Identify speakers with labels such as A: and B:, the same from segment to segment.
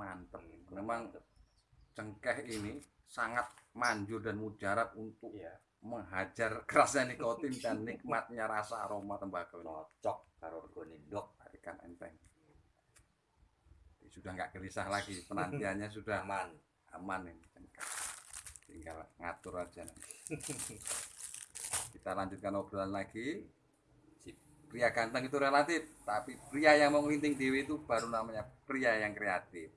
A: mantep memang cengkeh ini sangat manjur dan mujarab untuk
B: Iya,
A: menghajar kerasnya nikotin dan nikmatnya rasa aroma tembakau
B: cocok karo regane ndok
A: ikan enteng sudah nggak gelisah lagi penantiannya sudah
B: aman.
A: aman ini cengkeh. tinggal ngatur aja nanti. kita lanjutkan obrolan lagi
B: Sip.
A: pria ganteng itu relatif tapi pria yang mau ngelinting dewi itu baru namanya pria yang kreatif.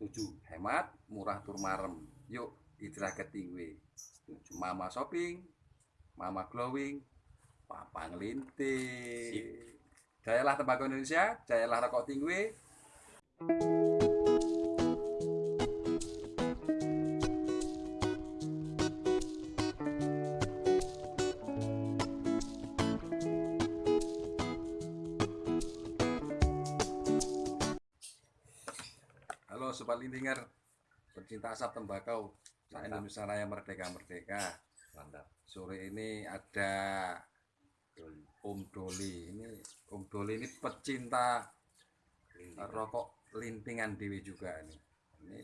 B: Setuju.
A: hemat murah tur marem yuk hijrah ke tingwe
B: Setuju.
A: mama shopping mama glowing papa ngelinting jayalah tembakau Indonesia jayalah rokok tingwe Halo Sobat Lintinger, pencinta asap tembakau, saya. Indonesia Raya Merdeka Merdeka.
B: Mantap.
A: Sore ini ada
B: Doli.
A: Om Doli. Ini Om Doli ini pecinta
B: Linting.
A: rokok lintingan dewi juga ini. Ini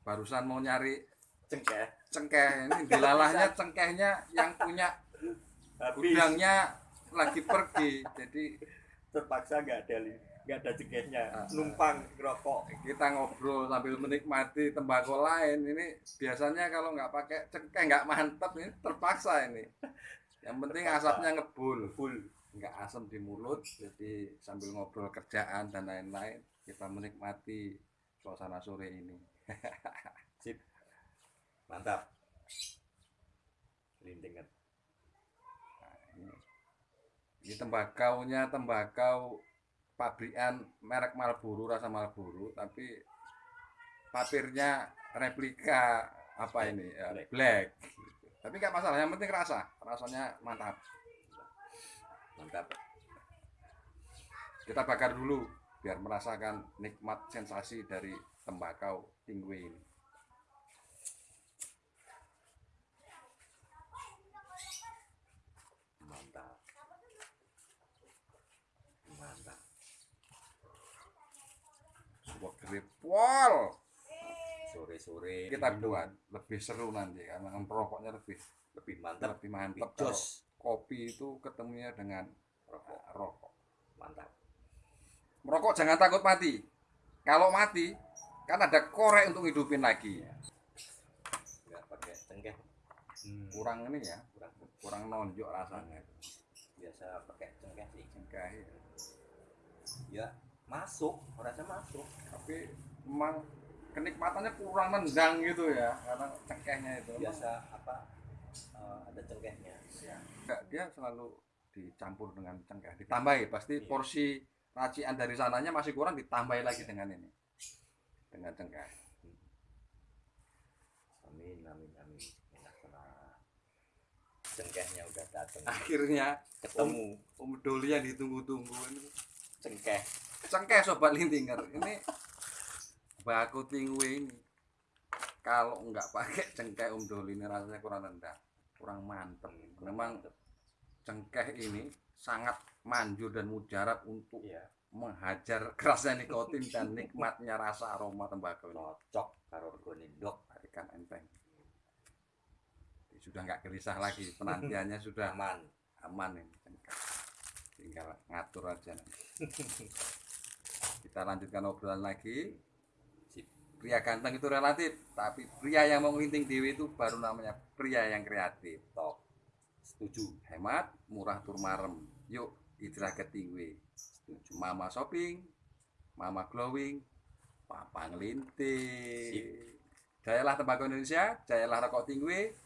A: barusan mau nyari
B: Cengkeh.
A: cengkeh ini dilalahnya cengkehnya yang punya
B: Habis.
A: gudangnya lagi pergi. Jadi
B: terpaksa nggak ada nggak ada cengkehnya
A: Ah.
B: numpang rokok
A: kita ngobrol sambil menikmati tembakau lain. Ini biasanya kalau nggak pakai cengkeh nggak mantep ini terpaksa ini. Yang penting
B: Terpaksa.
A: asapnya ngebul.
B: Full
A: nggak asam di mulut jadi sambil ngobrol kerjaan dan lain-lain kita menikmati suasana sore ini.
B: Sip. Mantap. Lintingan
A: Nah, ini, ini tembakaunya tembakau pabrikan merek Marlboro rasa Marlboro tapi papirnya replika apa ini ya,
B: Black.
A: black, tapi nggak masalah yang penting rasa rasanya mantap.
B: Mantap.
A: Kita bakar dulu biar merasakan nikmat sensasi dari tembakau tingwe ini
B: mantap mantap
A: sebuah gripol
B: sore sore
A: kita buat lebih seru nanti karena merokoknya lebih
B: lebih mantap
A: lebih mantap
B: jos.
A: Kopi itu ketemunya dengan
B: rokok.
A: uh, rokok.
B: Mantap.
A: Merokok jangan takut mati. Kalau mati kan ada korek untuk hidupin lagi.
B: Nggak pakai cengkeh. Hmm.
A: kurang ini ya.
B: Kurang.
A: Kurang nonjok rasanya.
B: Biasa pakai cengkeh sih.
A: Cengkeh
B: ya masuk rasa masuk.
A: Tapi memang kenikmatannya kurang nendang gitu ya karena cengkehnya itu.
B: Biasa apa eh, ada cengkehnya.
A: Ya, enggak, dia selalu dicampur dengan cengkeh ditambahi. Pasti
B: Iya.
A: porsi racian dari sananya masih kurang ditambahi lagi dengan ini. Dengan cengkeh.
B: Amin amin amin. Enak cengkehnya udah datang
A: akhirnya
B: ketemu.
A: Om Doli yang ditunggu-tunggu ini.
B: Cengkeh
A: cengkeh sobat lintinger. Ini baku tingwe ini. Kalau nggak pakai cengkeh Om Doli ini rasanya kurang rendah kurang mantep. Memang cengkeh ini sangat manjur dan mujarab untuk
B: iya.
A: menghajar kerasnya nikotin dan nikmatnya rasa aroma tembakau ini.
B: Cocok karo regane ndok
A: ikan enteng. Sudah nggak gelisah lagi penantiannya sudah
B: aman.
A: aman ini cengkeh. tinggal ngatur aja nanti. kita lanjutkan obrolan lagi. Pria ganteng itu relatif tapi pria yang mau ngelinting dewi itu baru namanya pria yang kreatif
B: top setuju
A: hemat murah tur marem. Yuk hijrah ke tingwe
B: setuju
A: mama shopping mama glowing papa ngelinting jayalah tembakau Indonesia jayalah rokok tingwe